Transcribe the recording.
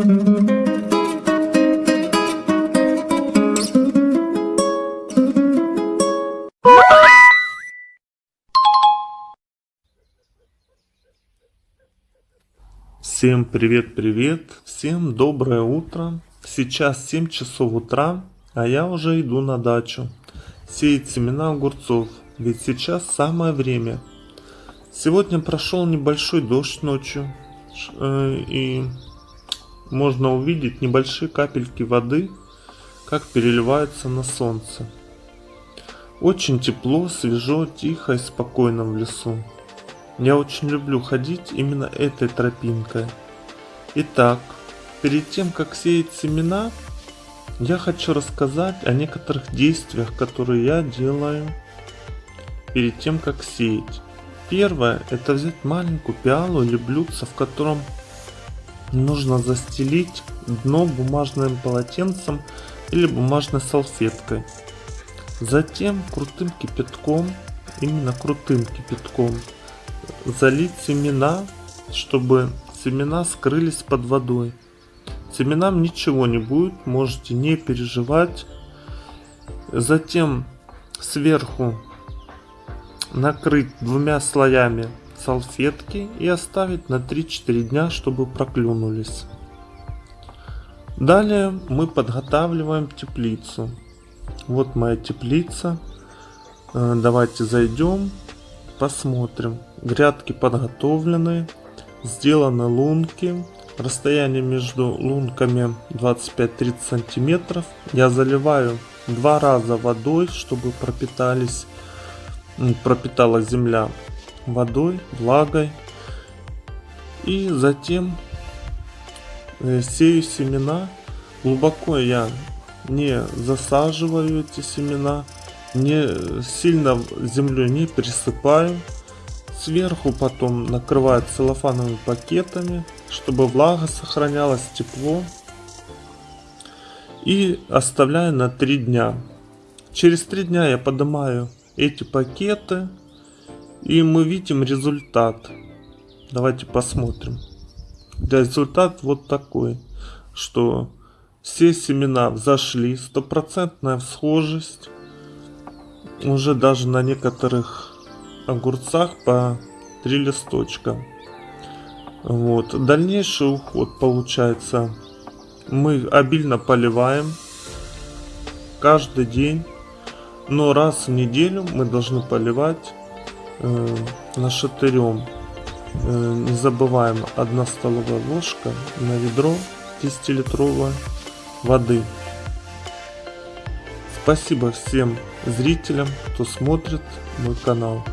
Всем привет-привет, всем доброе утро. Сейчас 7 часов утра, а я уже иду на дачу. Сеять семена огурцов, ведь сейчас самое время. Сегодня прошел небольшой дождь ночью, э, и можно увидеть небольшие капельки воды, как переливаются на солнце. Очень тепло, свежо, тихо и спокойно в лесу. Я очень люблю ходить именно этой тропинкой. Итак, перед тем как сеять семена, я хочу рассказать о некоторых действиях, которые я делаю перед тем как сеять. Первое, это взять маленькую пиалу или блюдце, в котором нужно застелить дно бумажным полотенцем или бумажной салфеткой. Затем крутым кипятком, именно крутым кипятком, залить семена, чтобы семена скрылись под водой. Семенам ничего не будет, можете не переживать. Затем сверху накрыть двумя слоями салфетки и оставить на 3-4 дня, чтобы проклюнулись. Далее мы подготавливаем теплицу. Вот моя теплица. Э, давайте зайдем, посмотрим. Грядки подготовлены, сделаны лунки. Расстояние между лунками 25-30 сантиметров. Я заливаю два раза водой, чтобы пропитались, пропитала земля водой, влагой. И затем э, сею семена. Глубоко я не засаживаю эти семена, не сильно землю не присыпаю. Сверху потом накрывают целлофановыми пакетами, чтобы влага сохранялась, тепло. И оставляю на 3 дня. Через 3 дня я поднимаю эти пакеты. И мы видим результат. Давайте посмотрим. Результат вот такой. Что все семена взошли. Стопроцентная всхожесть. Уже даже на некоторых огурцах по 3 листочка. Вот. Дальнейший уход получается. Мы обильно поливаем каждый день. Но раз в неделю мы должны поливать э, нашатырем. Э, не забываем 1 столовая ложка на ведро 10-литровой воды. Спасибо всем зрителям, кто смотрит мой канал.